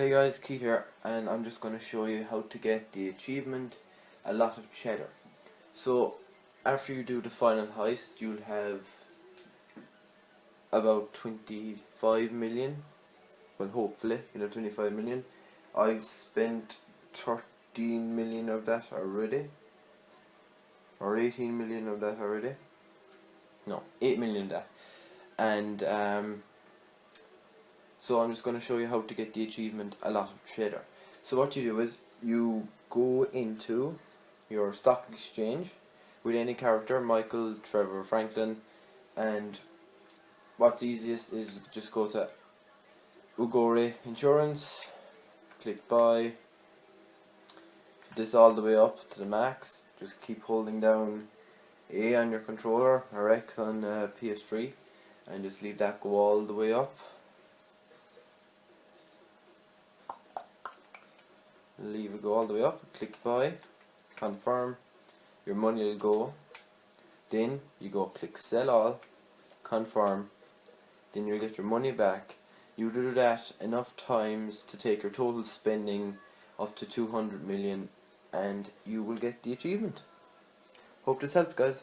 Hey guys, Keith here, and I'm just going to show you how to get the achievement A Lot of Cheddar. So, after you do the final heist, you'll have about 25 million. Well, hopefully, you'll have 25 million. I've spent 13 million of that already. Or 18 million of that already. No, 8 million of that. And, um, so I'm just going to show you how to get the achievement a lot of cheddar. So what you do is you go into your stock exchange with any character, Michael, Trevor, Franklin, and what's easiest is just go to Ugore Insurance, click buy, this all the way up to the max, just keep holding down A on your controller or X on uh, PS3 and just leave that go all the way up leave it go all the way up, click buy, confirm, your money will go, then you go click sell all, confirm, then you'll get your money back. You do that enough times to take your total spending up to 200 million and you will get the achievement. Hope this helped guys.